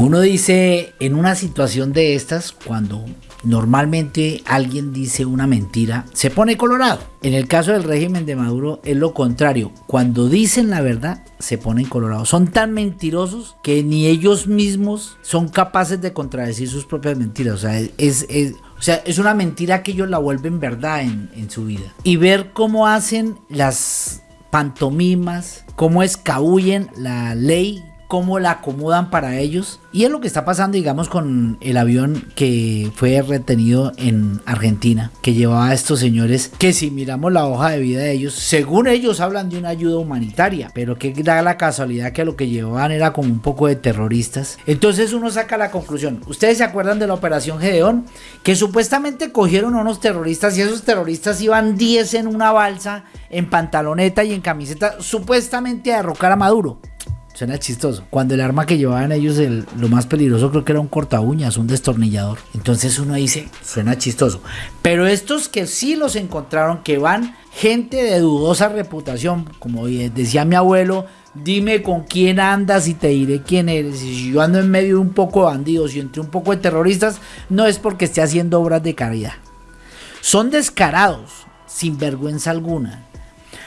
Uno dice, en una situación de estas, cuando normalmente alguien dice una mentira, se pone colorado. En el caso del régimen de Maduro es lo contrario. Cuando dicen la verdad, se ponen colorados. Son tan mentirosos que ni ellos mismos son capaces de contradecir sus propias mentiras. O sea, es, o sea, es una mentira que ellos la vuelven verdad en, en su vida. Y ver cómo hacen las pantomimas, cómo escabullen la ley cómo la acomodan para ellos. Y es lo que está pasando, digamos, con el avión que fue retenido en Argentina, que llevaba a estos señores, que si miramos la hoja de vida de ellos, según ellos hablan de una ayuda humanitaria, pero que da la casualidad que lo que llevaban era como un poco de terroristas. Entonces uno saca la conclusión. ¿Ustedes se acuerdan de la operación Gedeón? Que supuestamente cogieron a unos terroristas y esos terroristas iban 10 en una balsa, en pantaloneta y en camiseta, supuestamente a derrocar a Maduro. Suena chistoso. Cuando el arma que llevaban ellos, lo más peligroso creo que era un corta uñas, un destornillador. Entonces uno dice, suena chistoso. Pero estos que sí los encontraron, que van gente de dudosa reputación, como decía mi abuelo, dime con quién andas y te diré quién eres. Y si yo ando en medio de un poco de bandidos y entre un poco de terroristas, no es porque esté haciendo obras de caridad. Son descarados, sin vergüenza alguna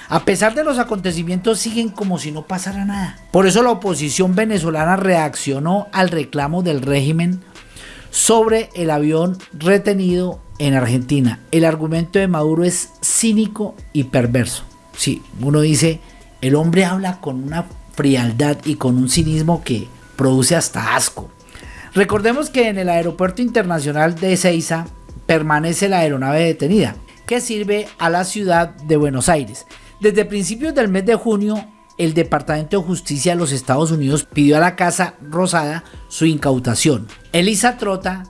a pesar de los acontecimientos siguen como si no pasara nada. Por eso la oposición venezolana reaccionó al reclamo del régimen sobre el avión retenido en Argentina. El argumento de Maduro es cínico y perverso. Sí, uno dice, el hombre habla con una frialdad y con un cinismo que produce hasta asco. Recordemos que en el aeropuerto internacional de Ezeiza permanece la aeronave detenida, que sirve a la ciudad de Buenos Aires. Desde principios del mes de junio, el Departamento de Justicia de los Estados Unidos pidió a la Casa Rosada su incautación. Elisa Trota,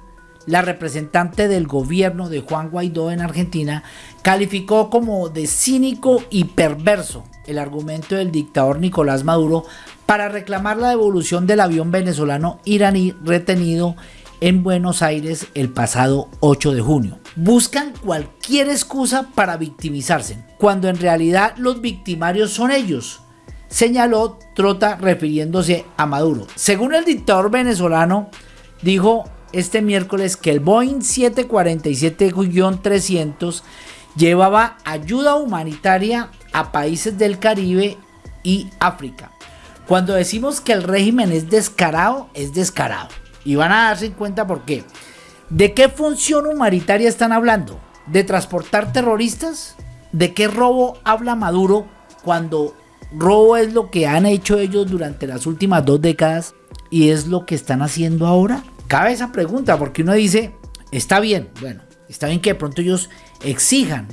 la representante del gobierno de Juan Guaidó en Argentina, calificó como de cínico y perverso el argumento del dictador Nicolás Maduro para reclamar la devolución del avión venezolano iraní retenido en Buenos Aires el pasado 8 de junio. Buscan cualquier excusa para victimizarse, cuando en realidad los victimarios son ellos, señaló Trota refiriéndose a Maduro. Según el dictador venezolano, dijo este miércoles que el Boeing 747-300 llevaba ayuda humanitaria a países del Caribe y África. Cuando decimos que el régimen es descarado, es descarado. Y van a darse cuenta por qué. ¿De qué función humanitaria están hablando? ¿De transportar terroristas? ¿De qué robo habla Maduro cuando robo es lo que han hecho ellos durante las últimas dos décadas y es lo que están haciendo ahora? Cabe esa pregunta porque uno dice, está bien, bueno, está bien que de pronto ellos exijan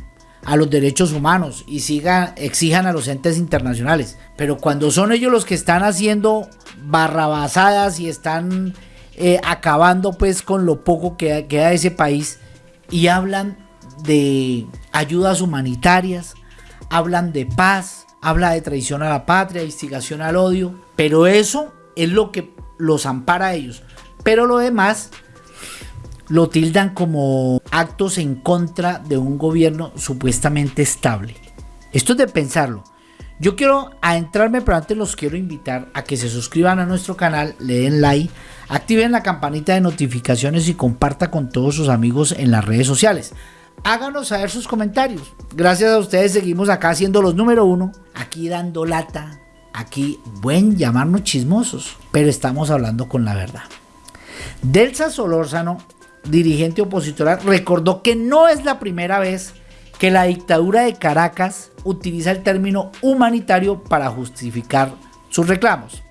a los derechos humanos y sigan, exijan a los entes internacionales, pero cuando son ellos los que están haciendo barrabasadas y están eh, acabando pues con lo poco que queda de ese país y hablan de ayudas humanitarias, hablan de paz, habla de traición a la patria, instigación al odio, pero eso es lo que los ampara a ellos. Pero lo demás lo tildan como actos en contra de un gobierno supuestamente estable. Esto es de pensarlo. Yo quiero adentrarme, pero antes los quiero invitar a que se suscriban a nuestro canal, le den like, activen la campanita de notificaciones y comparta con todos sus amigos en las redes sociales. Háganos saber sus comentarios. Gracias a ustedes seguimos acá siendo los número uno, aquí dando lata, aquí buen llamarnos chismosos, pero estamos hablando con la verdad. Delsa Solórzano, dirigente opositora, recordó que no es la primera vez que la dictadura de Caracas utiliza el término humanitario para justificar sus reclamos.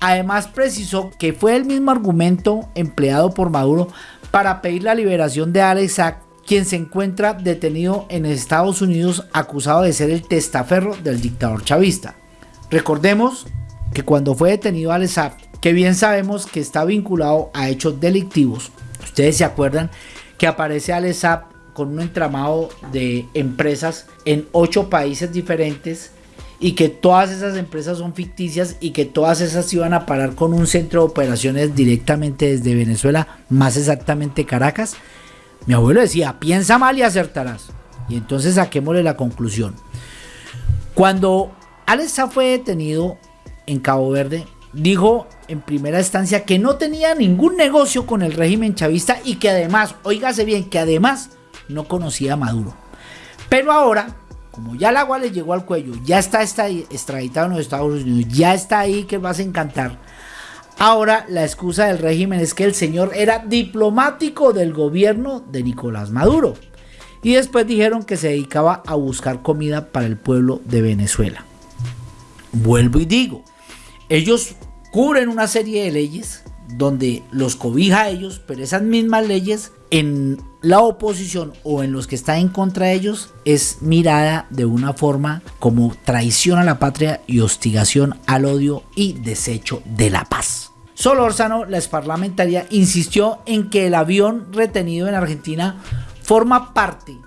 Además precisó que fue el mismo argumento empleado por Maduro para pedir la liberación de Alex quien se encuentra detenido en Estados Unidos acusado de ser el testaferro del dictador chavista. Recordemos que cuando fue detenido Alex que bien sabemos que está vinculado a hechos delictivos, ustedes se acuerdan que aparece Alex con un entramado de empresas en ocho países diferentes y que todas esas empresas son ficticias y que todas esas iban a parar con un centro de operaciones directamente desde Venezuela, más exactamente Caracas. Mi abuelo decía, piensa mal y acertarás. Y entonces saquémosle la conclusión. Cuando Alexa fue detenido en Cabo Verde, dijo en primera instancia que no tenía ningún negocio con el régimen chavista y que además, oígase bien, que además no conocía a Maduro. Pero ahora, como ya el agua le llegó al cuello, ya está extraditado en los Estados Unidos, ya está ahí que vas a encantar. Ahora la excusa del régimen es que el señor era diplomático del gobierno de Nicolás Maduro. Y después dijeron que se dedicaba a buscar comida para el pueblo de Venezuela. Vuelvo y digo, ellos cubren una serie de leyes donde los cobija a ellos, pero esas mismas leyes en la oposición o en los que están en contra de ellos es mirada de una forma como traición a la patria y hostigación al odio y desecho de la paz. Solórzano, la parlamentaria, insistió en que el avión retenido en Argentina forma parte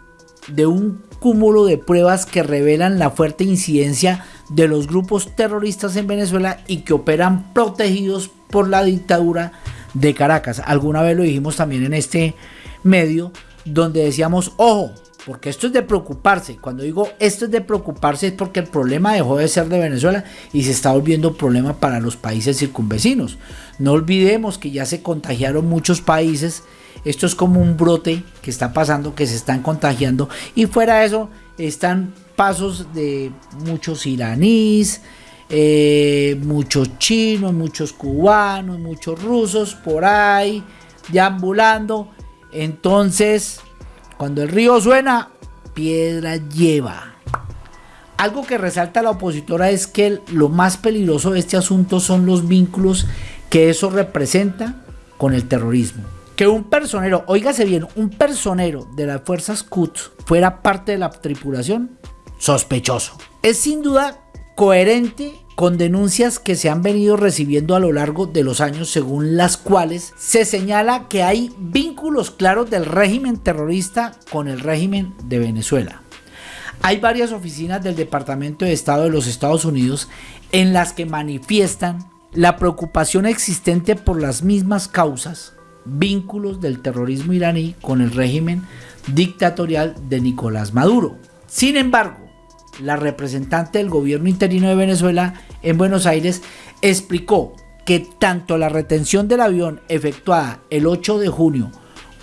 de un cúmulo de pruebas que revelan la fuerte incidencia de los grupos terroristas en Venezuela y que operan protegidos por la dictadura de Caracas. Alguna vez lo dijimos también en este medio, donde decíamos, ojo, porque esto es de preocuparse. Cuando digo esto es de preocuparse es porque el problema dejó de ser de Venezuela y se está volviendo problema para los países circunvecinos. No olvidemos que ya se contagiaron muchos países. Esto es como un brote que está pasando, que se están contagiando. Y fuera de eso están pasos de muchos iraníes, eh, muchos chinos, muchos cubanos, muchos rusos por ahí, deambulando. Entonces, cuando el río suena, piedra lleva. Algo que resalta la opositora es que lo más peligroso de este asunto son los vínculos que eso representa con el terrorismo. Que un personero, oígase bien, un personero de las fuerzas Quds fuera parte de la tripulación, sospechoso. Es sin duda coherente con denuncias que se han venido recibiendo a lo largo de los años según las cuales se señala que hay vínculos claros del régimen terrorista con el régimen de Venezuela. Hay varias oficinas del Departamento de Estado de los Estados Unidos en las que manifiestan la preocupación existente por las mismas causas, vínculos del terrorismo iraní con el régimen dictatorial de Nicolás Maduro. Sin embargo, la representante del gobierno interino de Venezuela en Buenos Aires explicó que tanto la retención del avión efectuada el 8 de junio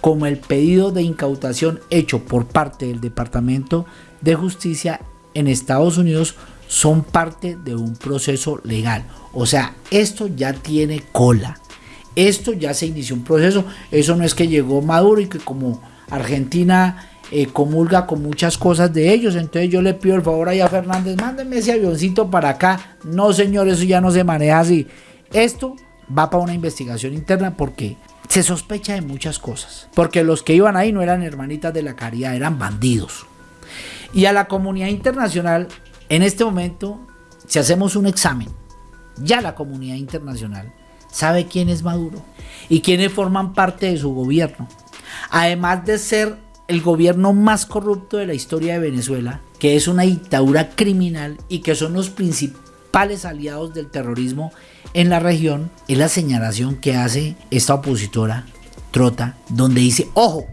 como el pedido de incautación hecho por parte del Departamento de Justicia en Estados Unidos son parte de un proceso legal. O sea, esto ya tiene cola. Esto ya se inició un proceso. Eso no es que llegó Maduro y que como Argentina eh, comulga con muchas cosas de ellos. Entonces yo le pido el favor a Fernández, mándenme ese avioncito para acá. No, señor, eso ya no se maneja así. Esto va para una investigación interna porque se sospecha de muchas cosas. Porque los que iban ahí no eran hermanitas de la caridad, eran bandidos. Y a la comunidad internacional, en este momento, si hacemos un examen, ya la comunidad internacional sabe quién es Maduro y quiénes forman parte de su gobierno. Además de ser el gobierno más corrupto de la historia de Venezuela, que es una dictadura criminal y que son los principales aliados del terrorismo en la región, es la señalación que hace esta opositora Trota, donde dice, ojo,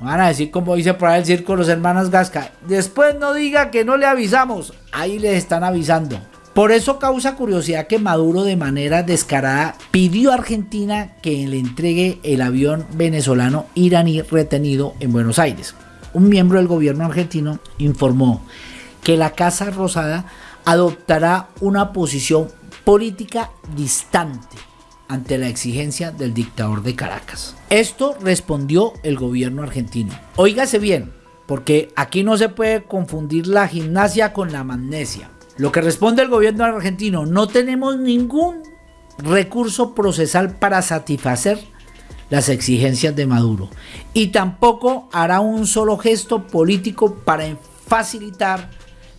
van a decir como dice por ahí el circo los hermanos Gasca, después no diga que no le avisamos, ahí les están avisando. Por eso causa curiosidad que Maduro de manera descarada pidió a Argentina que le entregue el avión venezolano iraní retenido en Buenos Aires. Un miembro del gobierno argentino informó que la Casa Rosada adoptará una posición política distante ante la exigencia del dictador de Caracas. Esto respondió el gobierno argentino. Óigase bien, porque aquí no se puede confundir la gimnasia con la magnesia. Lo que responde el gobierno argentino, no tenemos ningún recurso procesal para satisfacer las exigencias de Maduro y tampoco hará un solo gesto político para facilitar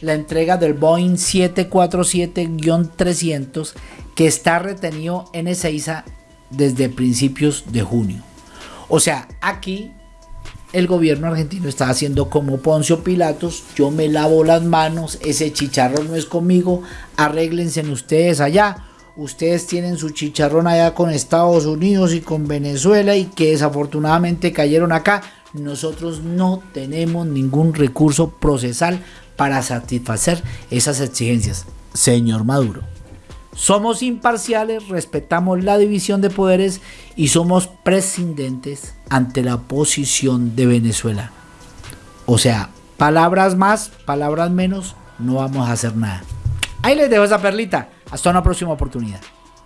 la entrega del Boeing 747-300 que está retenido en Ezeiza desde principios de junio. O sea, aquí el gobierno argentino está haciendo como Poncio Pilatos, yo me lavo las manos, ese chicharrón no es conmigo, arréglense ustedes allá. Ustedes tienen su chicharrón allá con Estados Unidos y con Venezuela y que desafortunadamente cayeron acá. Nosotros no tenemos ningún recurso procesal para satisfacer esas exigencias. Señor Maduro, Somos imparciales, respetamos la división de poderes y somos prescindentes ante la posición de Venezuela. O sea, palabras más, palabras menos, no vamos a hacer nada. Ahí les dejo esa perlita. Hasta una próxima oportunidad.